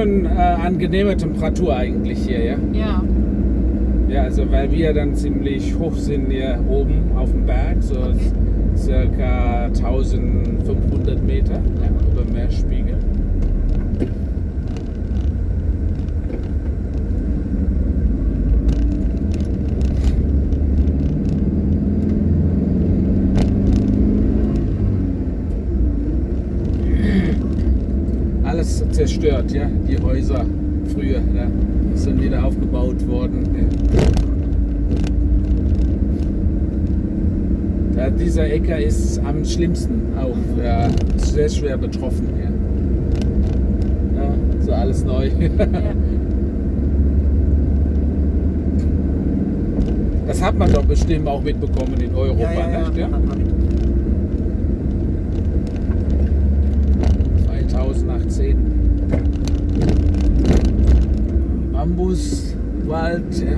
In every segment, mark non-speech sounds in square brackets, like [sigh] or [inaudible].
schon äh, angenehme Temperatur eigentlich hier, ja? Ja. Ja, also weil wir dann ziemlich hoch sind hier oben auf dem Berg, so Okay. circa 1500 Meter ja, über Meerspiegel. Alles zerstört, ja, Häuser früher, ja, sind wieder aufgebaut worden. Ja. Dieser Äcker ist am schlimmsten auch, ja, ist sehr schwer betroffen. Ja. Ja, so alles neu. ja. Das hat man doch bestimmt auch mitbekommen in Europa, ja, ja, nicht? ja, Ja? hat man mit. 2018. Bambuswald. Ja.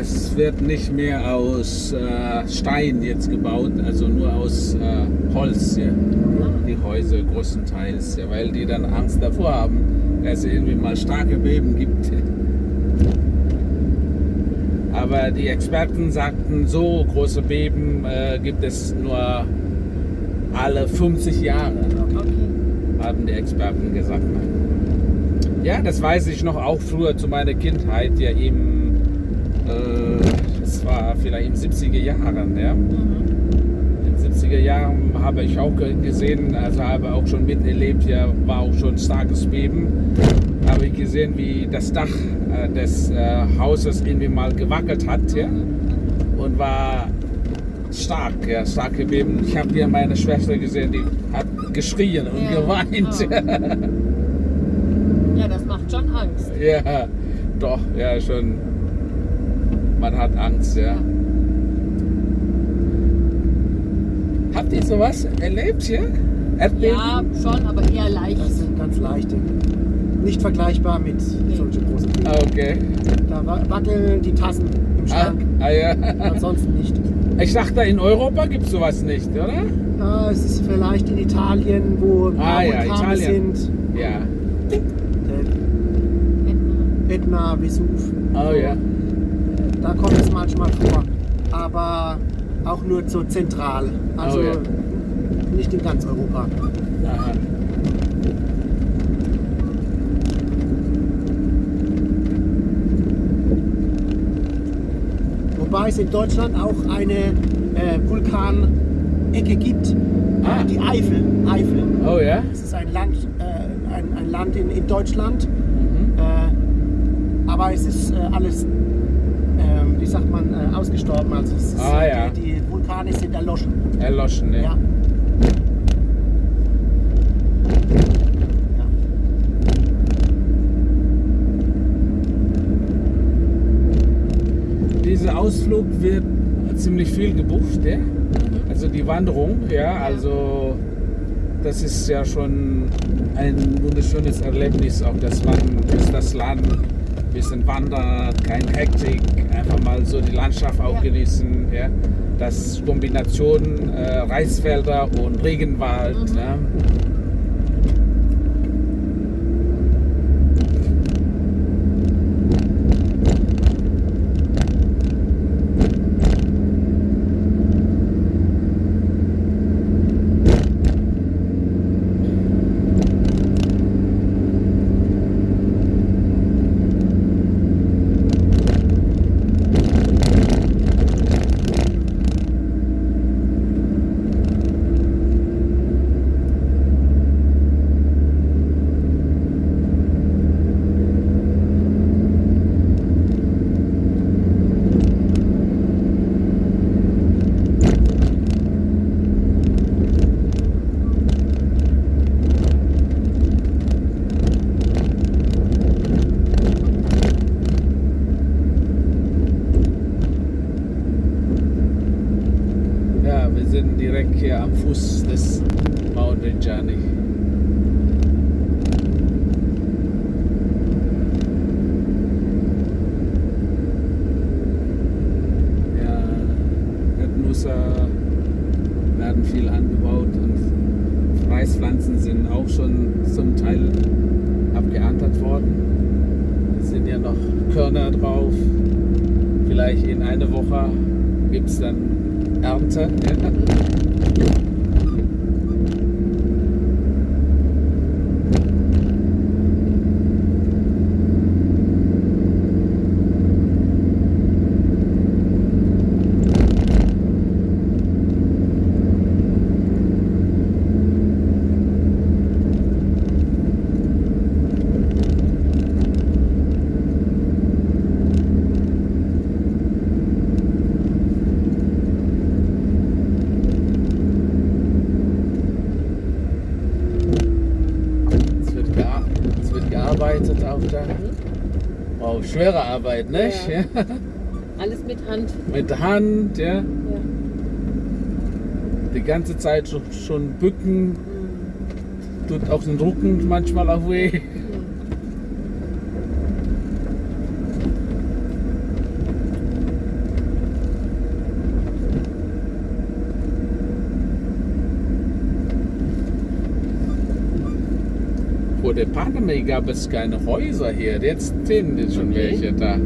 Das wird nicht mehr aus äh, Stein jetzt gebaut, also nur aus äh, Holz, ja. die Häuser größtenteils, ja, weil die dann Angst davor haben, dass es irgendwie mal starke Beben gibt. [laughs] Aber die Experten sagten, so große Beben äh, gibt es nur alle 50 Jahre, haben die Experten gesagt. Ja, das weiß ich noch auch früher zu meiner Kindheit, ja äh, das war vielleicht in 70er Jahren, ja. Mhm. In den 70er Jahren habe ich auch ge- gesehen, also habe auch schon miterlebt, ja, war auch schon starkes Beben. Habe ich gesehen, wie das Dach äh, des äh, Hauses irgendwie mal gewackelt hat, ja, und war stark, ja, starke Beben. Ich habe hier meine Schwester gesehen, die hat geschrien und Ja. geweint. [laughs] Ja, das macht schon Angst. Ja, doch, ja, schon. Man hat Angst, ja. Habt ihr sowas erlebt hier? Erdbeben? Ja, schon, aber eher leicht. Das sind ganz leichte. Nicht vergleichbar mit solchen großen Böden. Ah, okay. Da wa- wackeln die Tassen im Ah, Schrank. ah, ja. Ansonsten nicht. Ich dachte, in Europa gibt es sowas nicht, oder? Ja, es ist vielleicht in Italien, wo Ah, ja, Italien. sind. Ja. Der Ätna, Vesuv. Oh ja. Da kommt es manchmal vor. Aber auch nur so zentral. Also Oh, ja. nicht in ganz Europa. Aha. Wobei es in Deutschland auch eine äh, Vulkanecke gibt. Ah. Die Eifel. Eifel. Oh ja. Es ist ein Land, äh, ein, ein Land in, in Deutschland. Mhm. Äh, aber es ist äh, alles, wie sagt man, äh, ausgestorben. Also es ist, Ah, ja. die, die Vulkane sind erloschen. Erloschen, ne? Ja. Dieser Ausflug wird ziemlich viel gebucht, ja? Also die Wanderung, ja, also das ist ja schon ein wunderschönes Erlebnis, auch dass man durch das Land ein bisschen wandert, kein Hektik, einfach mal so die Landschaft auch Ja. genießen. Ja. Das Kombination äh, Reisfelder und Regenwald. Mhm. Ja. ja, wir sind direkt hier am Fuß des Mountain Journey. Ja, Erdnusser werden viel angebaut und Reispflanzen sind auch schon zum Teil abgeerntet worden. Es sind ja noch Körner drauf. Vielleicht in einer Woche gibt es dann Ernte. Ja. Es wird, gea- es wird gearbeitet auf der. Wow, schwere Arbeit, nicht? Ja. Ja. Alles mit Hand. Mit Hand, ja. Ja. Die ganze Zeit schon, schon bücken, tut auch den Rücken manchmal auch weh. Vor der Pandemie gab es keine Häuser hier, jetzt sind schon welche da.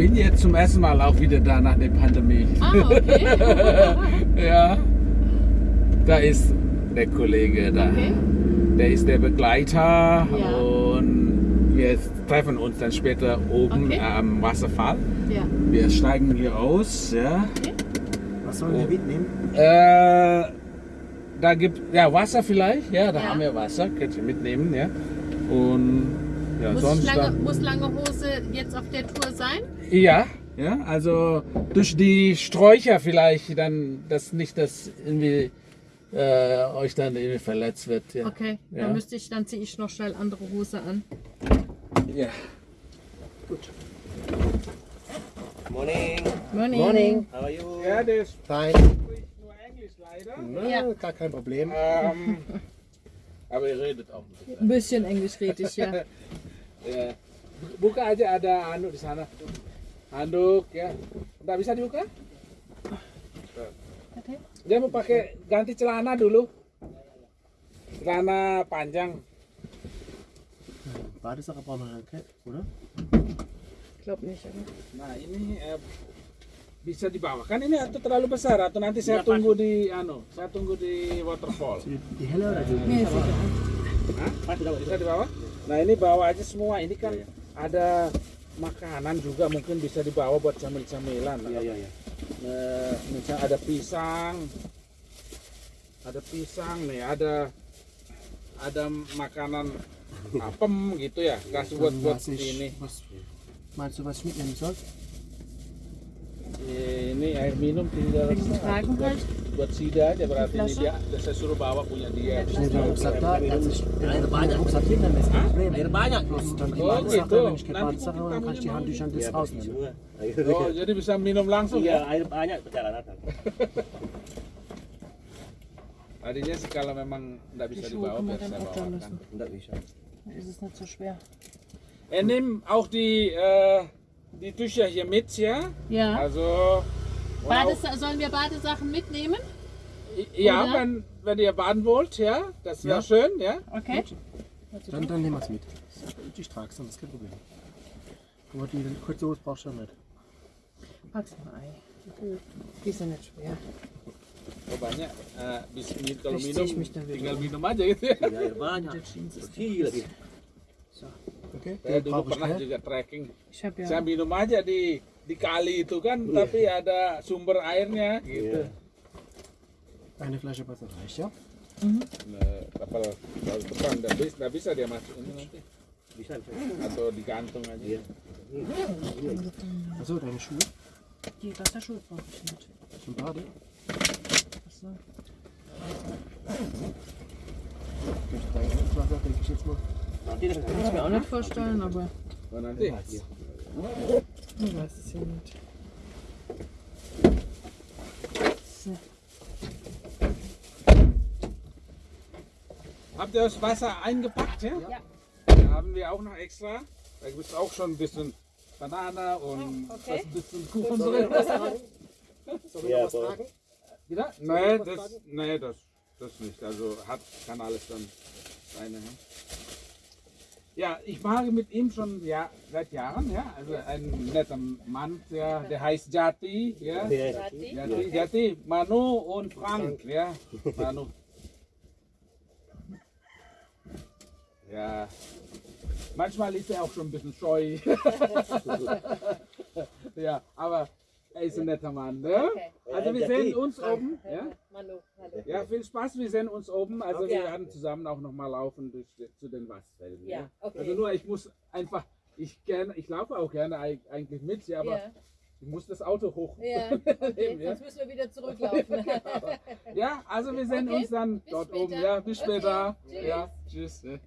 Bin jetzt zum ersten Mal auch wieder da nach der Pandemie. Ah, okay. [laughs] [laughs] Ja. Da ist der Kollege da. Okay. Der ist der Begleiter Ja. und wir treffen uns dann später oben Okay. am Wasserfall. Ja. Wir steigen hier aus. Ja. Was sollen wir Oh. mitnehmen? Äh, da gibt ja Wasser vielleicht. Ja, da Ja. haben wir Wasser. Könnt ihr mitnehmen. Ja. Und ja, Muss, lange, muss lange Hose jetzt auf der Tour sein? Ja, ja, also durch die Sträucher vielleicht dann, dass nicht das irgendwie äh, euch dann irgendwie verletzt wird. Ja. Okay, Ja. dann müsste ich, dann ziehe ich noch schnell andere Hose an. Ja. Morning. Morning. Morning. How are you? Ja, der Fein. spricht nur Englisch leider. Na, Ja. Gar kein Problem. Ähm, [laughs] aber ihr redet auch nicht. Ein bisschen Englisch rede ich, ja. Ya. Buka aja ada anu di sana. Handuk ya. Nggak bisa dibuka? Dia mau pakai ganti celana dulu. Celana panjang. Okay, oder? Ich glaube nicht, aber. Nah ini eh, bisa di bawah. Kan ini atau terlalu besar atau nanti saya Ya, tunggu di anu, saya tunggu di waterfall. Ist egal. Hah? Bisa di bawah? Nah ini bawa aja semua. Ini kan ada makanan juga mungkin bisa dibawa buat cemil-cemilan. Iya iya iya. Nah, misalnya ada pisang, ada pisang nih, ada ada makanan [laughs] apem gitu ya, kasih buat buat ich, ini. was, meinst du, was ich mitnehmen soll? Ini air minum tinggal buat, halt. Buat Sida aja berarti ini dia saya suruh bawa punya dia. Nehme den Rucksack da, als ich den Rucksack hinter mir ist kein Problem. Air banyak. Dann die Badesache, gitu. wenn ich keine kita habe, dann kann ich die Handtücher und das Iya, rausnehmen. Oh, jadi bisa minum langsung Iya, ya? air banyak perjalanan. [laughs] Tadinya sih kalau memang nggak bisa dibawa biar dann saya auch da bawakan. Enggak bisa. Dann ist es nicht so schwer. Er nimmt auch die, äh, die Tücher hier mit, ja? Ja. Also. Bades sollen wir Badesachen mitnehmen? ja, Oder? wenn, wenn ihr baden wollt, ja, das wäre Ja. schön, ja. Okay. Dann, dann nehmen wir es mit. Ich trage es dann, das ist kein Problem. Aber die kurze Hose brauchst du ja nicht. Pack's mal ein. Die sind nicht schwer. Oh, banyak. Äh, bis, mit, kalau minum, mich dann wieder tinggal um. minum aja gitu ya. Iya, banyak. Der Jeans ist Bersih lagi. Okay? Saya dulu ich pernah juga trekking. Ich habe Saya ja. minum aja di di kali itu kan, tapi ada sumber airnya gitu. Iya. Eine Flasche Wasser reicht, ja? Nah, kapal laut depan nggak bisa, nggak bisa dia masuk ini nanti Bisa. bisa. atau digantung aja. Iya. Achso, deine Schuhe Die Wasserschuhe brauche ich nicht. zum Bade. Achso. Durch dein Wasser denke ich jetzt mal. Kann ich mir auch nicht vorstellen, aber Oh, nanti. Ich weiß es ja nicht. So. Habt ihr das Wasser eingepackt? Ja. Ja. Da haben wir auch noch extra. Da gibt es auch schon ein bisschen Banane und Oh, okay. was ein bisschen Kuchen drin. Sollen Ja, wir noch was aber- tragen? Wieder? Nee, das, nee das, das nicht. Also hat, kann alles dann seine. Ja. Ja, ich mache mit ihm schon ja, seit Jahren, ja. Also ein netter Mann, der, der heißt Jati, ja. Iya. Jati, Jati, Manu und Frank, ja. [laughs] Manu. Ja. Manchmal ist er auch schon ein bisschen scheu. [laughs] ja, aber er ist ein netter Mann, ne? Okay. Also wir sehen uns oben, ja. Manu, hallo. Ja, viel Spaß, wir sehen uns oben. Also Okay. wir werden zusammen auch noch mal laufen durch, zu den Wastfelden. Ja, okay. Also nur, ich muss einfach, ich gerne, ich laufe auch gerne eig- eigentlich mit, ja, aber Ja, ich muss das Auto hoch. ja. [laughs] Okay, ja. sonst müssen wir wieder zurücklaufen. [laughs] ja, also wir sehen Okay, uns dann bis dort später. oben. Ja, bis Okay, später. tschüss. Ja, tschüss. ne.